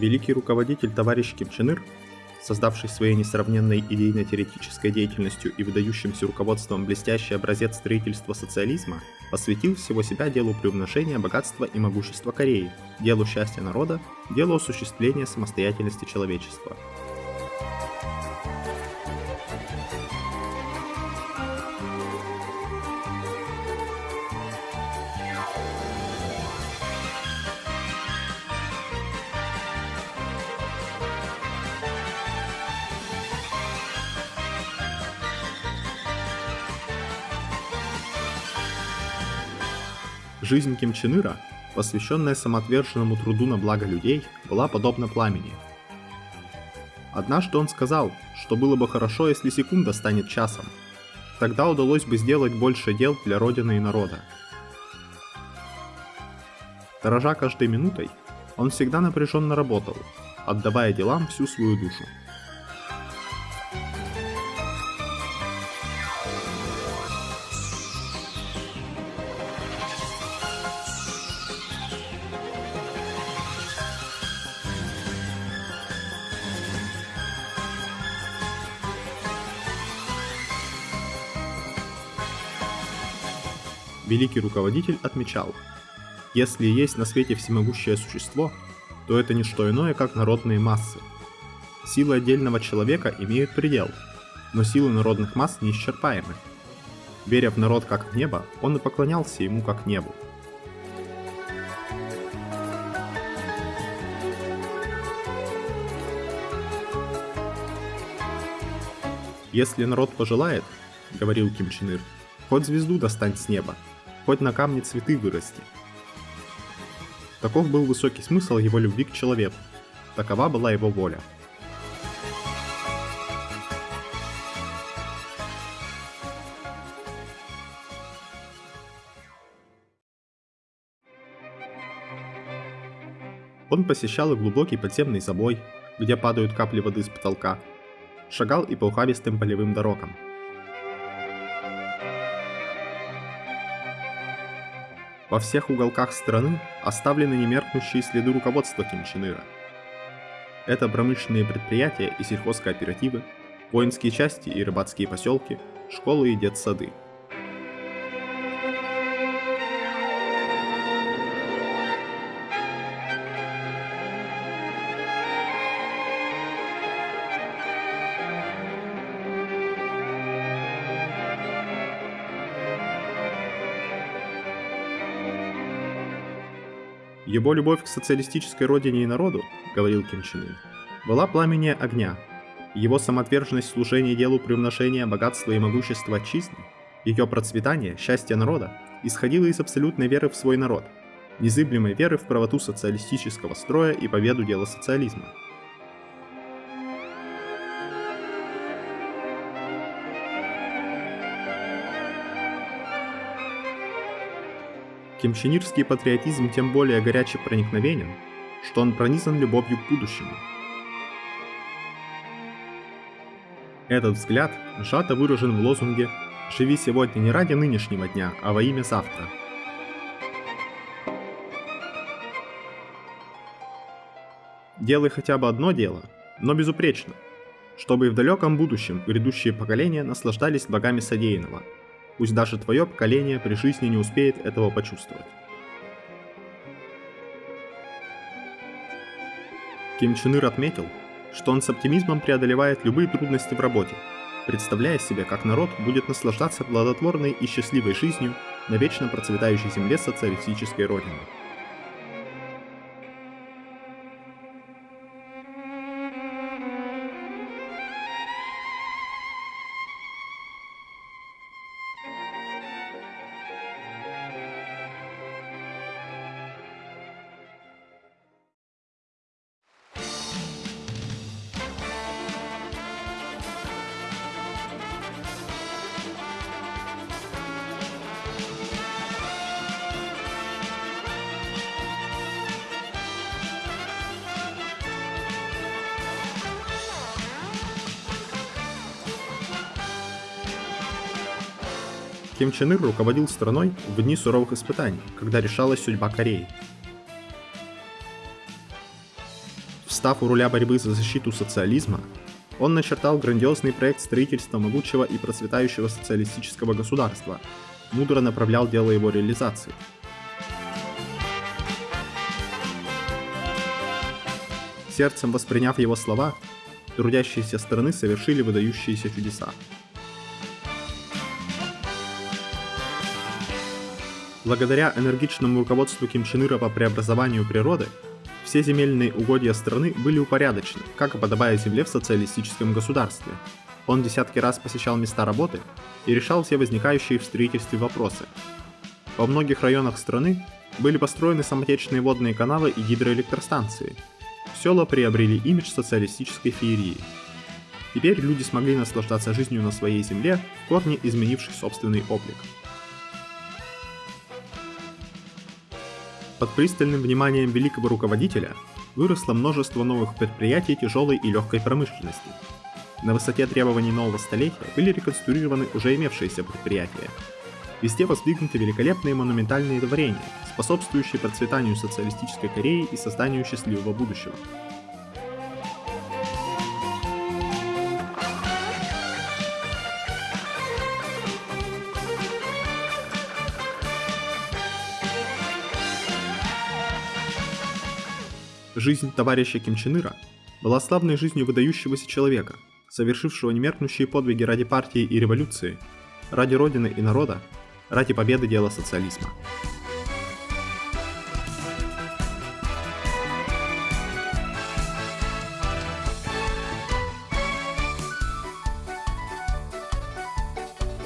Великий руководитель товарищ Ким Чен Ир, создавший своей несравненной идейно-теоретической деятельностью и выдающимся руководством блестящий образец строительства социализма, посвятил всего себя делу приумножения богатства и могущества Кореи, делу счастья народа, делу осуществления самостоятельности человечества – Жизнь Ким Чен Ира, посвященная самоотверженному труду на благо людей, была подобна пламени. Однажды он сказал, что было бы хорошо, если секунда станет часом. Тогда удалось бы сделать больше дел для Родины и народа. Дорожа каждой минутой, он всегда напряженно работал, отдавая делам всю свою душу. Великий руководитель отмечал, если есть на свете всемогущее существо, то это не что иное, как народные массы. Силы отдельного человека имеют предел, но силы народных масс неисчерпаемы. Веря в народ как в небо, он и поклонялся ему как небу. Если народ пожелает, говорил Ким Чен Ир, хоть звезду достань с неба, хоть на камне цветы вырасти. Таков был высокий смысл его любви к человеку. Такова была его воля. Он посещал и глубокий подземный забой, где падают капли воды с потолка, шагал и по ухабистым полевым дорогам – Во всех уголках страны оставлены немеркнущие следы руководства Ким Чен Ира. Это промышленные предприятия и сельхозкооперативы, воинские части и рыбацкие поселки, школы и детсады – Его любовь к социалистической родине и народу, говорил Ким Чен Ын, была пламеннее огня. Его самоотверженность в служении делу приумножения богатства и могущества отчизны, ее процветание, счастье народа, исходило из абсолютной веры в свой народ, незыблемой веры в правоту социалистического строя и победу дела социализма – Кемченирский патриотизм тем более горяче проникновенен, что он пронизан любовью к будущему. Этот взгляд сжато выражен в лозунге «Живи сегодня не ради нынешнего дня, а во имя завтра». Делай хотя бы одно дело, но безупречно, чтобы и в далеком будущем грядущие поколения наслаждались благами содеянного – Пусть даже твое поколение при жизни не успеет этого почувствовать. Ким Чен Ир отметил, что он с оптимизмом преодолевает любые трудности в работе, представляя себе, как народ будет наслаждаться плодотворной и счастливой жизнью на вечно процветающей земле социалистической родины. Ким Чен Ир руководил страной в дни суровых испытаний, когда решалась судьба Кореи. Встав у руля борьбы за защиту социализма, он начертал грандиозный проект строительства могучего и процветающего социалистического государства, мудро направлял дело его реализации. Сердцем восприняв его слова, трудящиеся страны совершили выдающиеся чудеса. Благодаря энергичному руководству Ким Чен Ира по преобразованию природы, все земельные угодья страны были упорядочены, как и подобает земле в социалистическом государстве. Он десятки раз посещал места работы и решал все возникающие в строительстве вопросы. Во многих районах страны были построены самотечные водные каналы и гидроэлектростанции. Села приобрели имидж социалистической феерии. Теперь люди смогли наслаждаться жизнью на своей земле, в корне изменивший собственный облик. Под пристальным вниманием великого руководителя выросло множество новых предприятий тяжелой и легкой промышленности. На высоте требований нового столетия были реконструированы уже имевшиеся предприятия. Везде воздвигнуты великолепные монументальные творения, способствующие процветанию социалистической Кореи и созданию счастливого будущего. Жизнь товарища Ким Чен Ира была славной жизнью выдающегося человека, совершившего немеркнущие подвиги ради партии и революции, ради Родины и народа, ради победы дела социализма.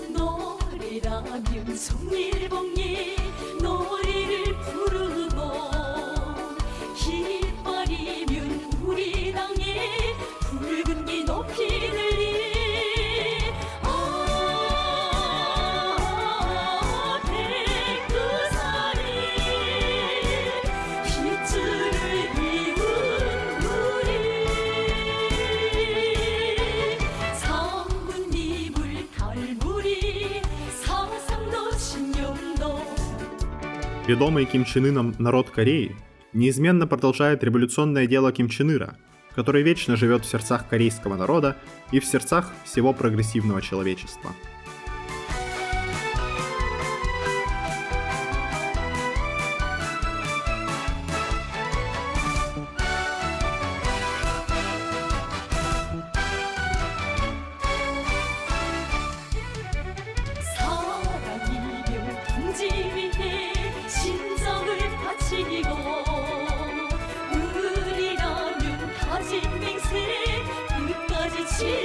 노래라면 송일봉이 노래를 부르고 Ведомый Ким Чен Ыном народ Кореи неизменно продолжает революционное дело Ким Чен Ира, который вечно живет в сердцах корейского народа и в сердцах всего прогрессивного человечества. 우리